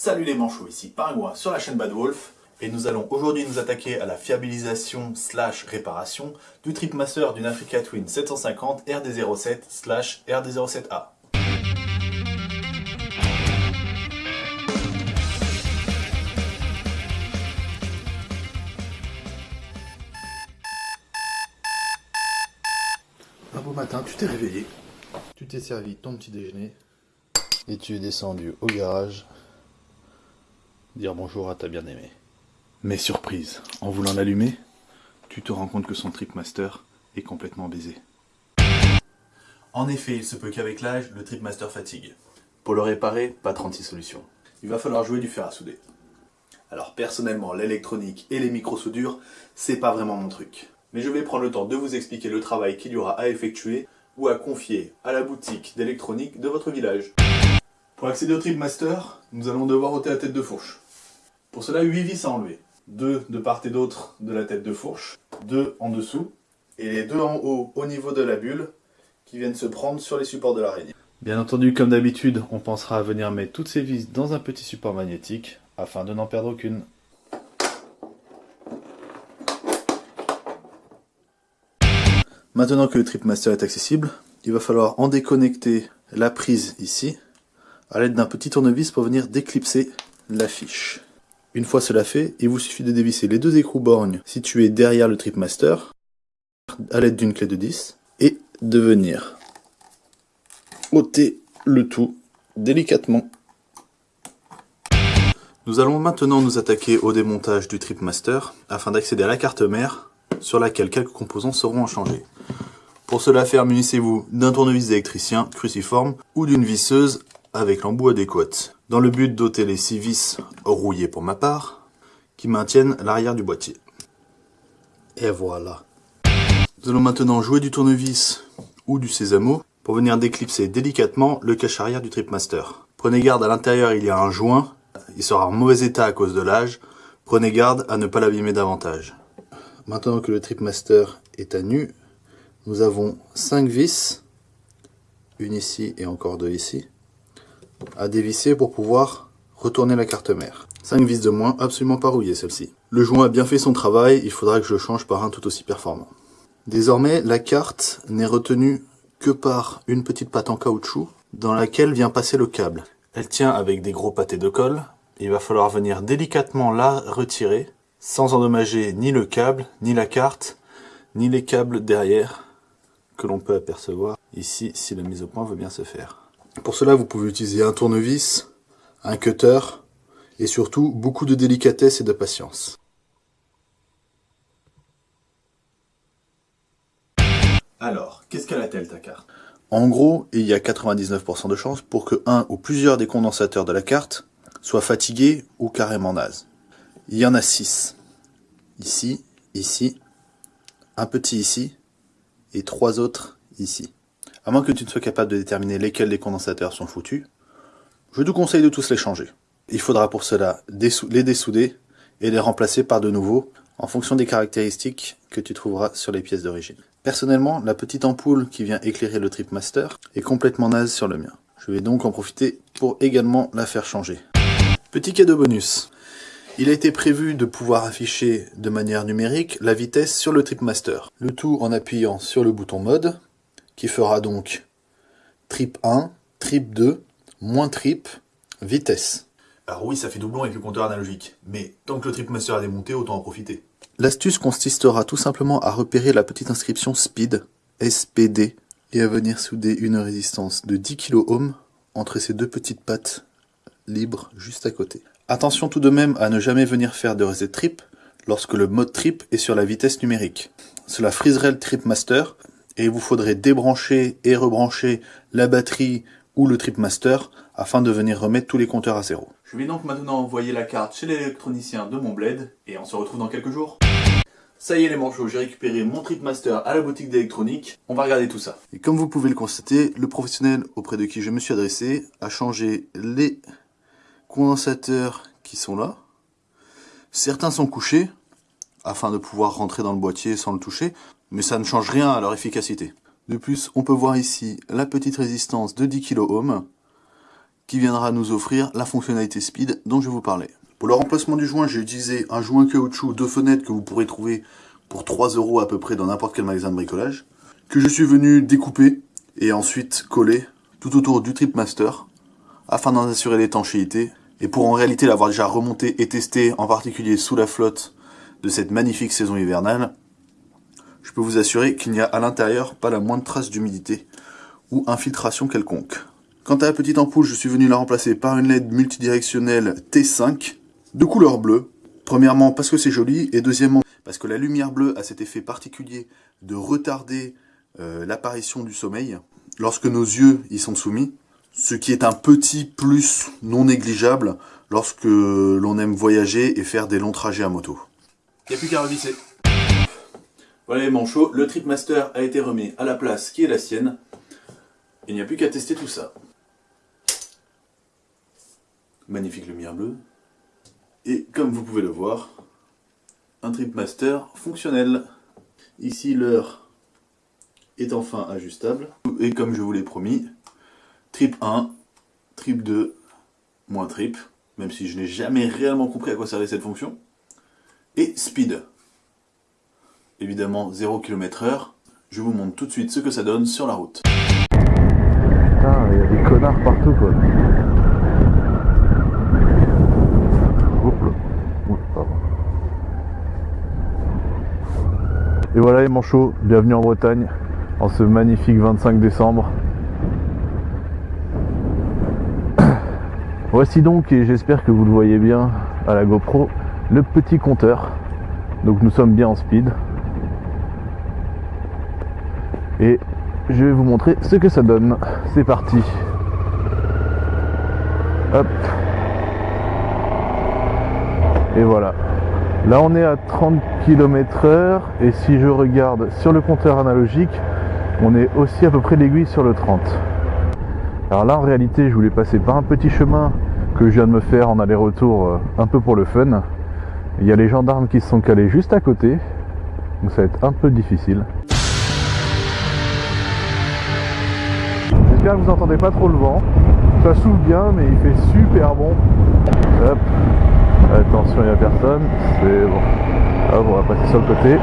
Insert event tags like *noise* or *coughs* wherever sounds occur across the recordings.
Salut les manchots, ici Pingouin sur la chaîne Bad Wolf. Et nous allons aujourd'hui nous attaquer à la fiabilisation slash réparation du Tripmaster d'une Africa Twin 750 RD07 slash RD07A. Un beau matin, tu t'es réveillé, tu t'es servi ton petit déjeuner. Et tu es descendu au garage dire bonjour à ta bien-aimée. Mais surprise, en voulant l'allumer, tu te rends compte que son Tripmaster est complètement baisé. En effet, il se peut qu'avec l'âge, le Tripmaster fatigue. Pour le réparer, pas 36 solutions. Il va falloir jouer du fer à souder. Alors personnellement, l'électronique et les micro-soudures, c'est pas vraiment mon truc. Mais je vais prendre le temps de vous expliquer le travail qu'il y aura à effectuer ou à confier à la boutique d'électronique de votre village. Pour accéder au Tripmaster, nous allons devoir ôter la tête de fourche. Pour cela, 8 vis à enlever. 2 de part et d'autre de la tête de fourche, 2 en dessous, et les deux en haut au niveau de la bulle qui viennent se prendre sur les supports de l'araignée. Bien entendu, comme d'habitude, on pensera à venir mettre toutes ces vis dans un petit support magnétique afin de n'en perdre aucune. Maintenant que le Tripmaster est accessible, il va falloir en déconnecter la prise ici à l'aide d'un petit tournevis pour venir déclipser la fiche. Une fois cela fait, il vous suffit de dévisser les deux écrous borgnes situés derrière le Tripmaster à l'aide d'une clé de 10 et de venir ôter le tout délicatement. Nous allons maintenant nous attaquer au démontage du Tripmaster afin d'accéder à la carte mère sur laquelle quelques composants seront changés. Pour cela faire, munissez-vous d'un tournevis d'électricien cruciforme ou d'une visseuse avec l'embout adéquat, dans le but d'ôter les six vis rouillées pour ma part, qui maintiennent l'arrière du boîtier. Et voilà. Nous allons maintenant jouer du tournevis ou du sésamo pour venir déclipser délicatement le cache arrière du Tripmaster. Prenez garde, à l'intérieur il y a un joint, il sera en mauvais état à cause de l'âge, prenez garde à ne pas l'abîmer davantage. Maintenant que le Tripmaster est à nu, nous avons 5 vis, une ici et encore deux ici, à dévisser pour pouvoir retourner la carte mère. 5 vis de moins, absolument pas rouillées celle-ci. Le joint a bien fait son travail, il faudra que je change par un tout aussi performant. Désormais, la carte n'est retenue que par une petite patte en caoutchouc dans laquelle vient passer le câble. Elle tient avec des gros pâtés de colle, il va falloir venir délicatement la retirer sans endommager ni le câble, ni la carte, ni les câbles derrière que l'on peut apercevoir ici si la mise au point veut bien se faire. Pour cela, vous pouvez utiliser un tournevis, un cutter, et surtout beaucoup de délicatesse et de patience. Alors, qu'est-ce qu'elle a-t-elle ta carte? En gros, il y a 99% de chances pour que un ou plusieurs des condensateurs de la carte soient fatigués ou carrément nazes. Il y en a 6. Ici, ici, un petit ici, et trois autres ici. À moins que tu ne sois capable de déterminer lesquels des condensateurs sont foutus, je te conseille de tous les changer. Il faudra pour cela les dessouder et les remplacer par de nouveaux en fonction des caractéristiques que tu trouveras sur les pièces d'origine. Personnellement, la petite ampoule qui vient éclairer le Tripmaster est complètement naze sur le mien. Je vais donc en profiter pour également la faire changer. Petit cadeau bonus. Il a été prévu de pouvoir afficher de manière numérique la vitesse sur le Tripmaster. Le tout en appuyant sur le bouton mode, qui fera donc trip 1, trip 2, moins trip, vitesse. Alors oui, ça fait doublon avec le compteur analogique, mais tant que le Tripmaster est démonté, autant en profiter. L'astuce consistera tout simplement à repérer la petite inscription SPEED, SPD, et à venir souder une résistance de 10 kΩ entre ces deux petites pattes libres juste à côté. Attention tout de même à ne jamais venir faire de reset trip lorsque le mode trip est sur la vitesse numérique. Cela friserait le Tripmaster et il vous faudrait débrancher et rebrancher la batterie ou le Tripmaster afin de venir remettre tous les compteurs à zéro. Je vais donc maintenant envoyer la carte chez l'électronicien de mon bled et on se retrouve dans quelques jours. Ça y est les manchots, j'ai récupéré mon Tripmaster à la boutique d'électronique. On va regarder tout ça. Et comme vous pouvez le constater, le professionnel auprès de qui je me suis adressé a changé les condensateurs qui sont là. Certains sont couchés, afin de pouvoir rentrer dans le boîtier sans le toucher, mais ça ne change rien à leur efficacité. De plus, on peut voir ici la petite résistance de 10 kΩ qui viendra nous offrir la fonctionnalité speed dont je vous parlais. Pour le remplacement du joint, j'ai utilisé un joint caoutchouc de fenêtre que vous pourrez trouver pour 3 euros à peu près dans n'importe quel magasin de bricolage, que je suis venu découper et ensuite coller tout autour du Tripmaster afin d'en assurer l'étanchéité et pour en réalité l'avoir déjà remonté et testé en particulier sous la flotte de cette magnifique saison hivernale, je peux vous assurer qu'il n'y a à l'intérieur pas la moindre trace d'humidité ou infiltration quelconque. Quant à la petite ampoule, je suis venu la remplacer par une LED multidirectionnelle T5 de couleur bleue. Premièrement parce que c'est joli et deuxièmement parce que la lumière bleue a cet effet particulier de retarder euh, l'apparition du sommeil lorsque nos yeux y sont soumis, ce qui est un petit plus non négligeable lorsque l'on aime voyager et faire des longs trajets à moto. Il n'y a plus qu'à revisser. Voilà les manchots, le Tripmaster a été remis à la place qui est la sienne. Il n'y a plus qu'à tester tout ça. Magnifique lumière bleue. Et comme vous pouvez le voir, un Tripmaster fonctionnel. Ici l'heure est enfin ajustable. Et comme je vous l'ai promis, trip 1, trip 2, moins trip, même si je n'ai jamais réellement compris à quoi servait cette fonction. Et speed. Évidemment 0 km heure. Je vous montre tout de suite ce que ça donne sur la route. Putain, il y a des connards partout quoi. Et voilà les manchots, bienvenue en Bretagne en ce magnifique 25 décembre. *coughs* Voici donc, et j'espère que vous le voyez bien à la GoPro, le petit compteur. Donc nous sommes bien en speed. Et je vais vous montrer ce que ça donne. C'est parti. Hop. Et voilà. Là on est à 30 km heure et si je regarde sur le compteur analogique, on est aussi à peu près l'aiguille sur le 30. Alors là en réalité je voulais passer par un petit chemin que je viens de me faire en aller-retour euh, un peu pour le fun. Il y a les gendarmes qui se sont calés juste à côté, donc ça va être un peu difficile. Vous n'entendez pas trop le vent. Ça souffle bien mais il fait super bon. Attention, il n'y a personne. C'est bon. Hop, on va passer sur le côté.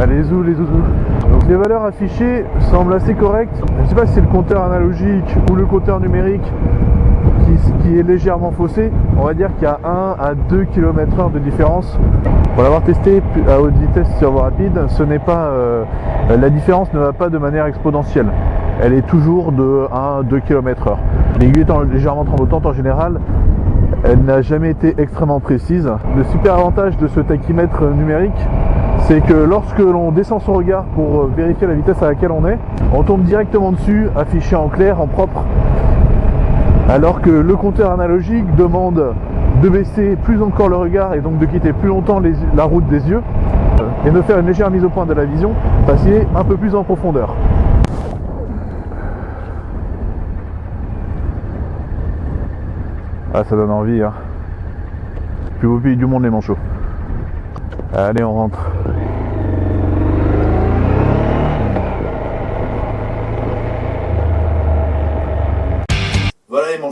Allez, zou, les zouzous. Donc les valeurs affichées semblent assez correctes. Je sais pas si c'est le compteur analogique ou le compteur numérique qui, est légèrement faussé. On va dire qu'il y a 1 à 2 km heure de différence. Pour l'avoir testé à haute vitesse sur voie rapide, ce n'est pas euh, la différence ne va pas de manière exponentielle. Elle est toujours de 1 à 2 km heure. L'aiguille étant légèrement tremblotante en général, elle n'a jamais été extrêmement précise. Le super avantage de ce tachymètre numérique, c'est que lorsque l'on descend son regard pour vérifier la vitesse à laquelle on est, on tombe directement dessus, affiché en clair, en propre, alors que le compteur analogique demande de baisser plus encore le regard et donc de quitter plus longtemps la route des yeux et de faire une légère mise au point de la vision, passer un peu plus en profondeur. Ah, ça donne envie, hein. Plus beau pays du monde, les manchots. Allez, on rentre.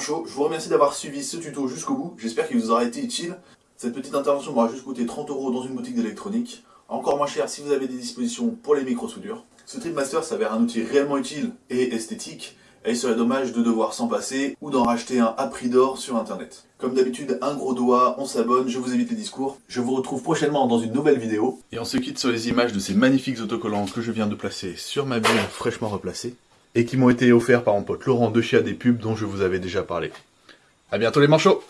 Je vous remercie d'avoir suivi ce tuto jusqu'au bout. J'espère qu'il vous aura été utile. Cette petite intervention m'aura juste coûté 30 euros dans une boutique d'électronique. Encore moins cher si vous avez des dispositions pour les micro-soudures. Ce Tripmaster s'avère un outil réellement utile et esthétique et il serait dommage de devoir s'en passer ou d'en racheter un à prix d'or sur internet? Comme d'habitude, un gros doigt, on s'abonne, je vous évite les discours. Je vous retrouve prochainement dans une nouvelle vidéo. Et on se quitte sur les images de ces magnifiques autocollants que je viens de placer sur ma bulle fraîchement replacée et qui m'ont été offerts par mon pote Laurent de chez des pubs dont je vous avais déjà parlé. A bientôt les manchots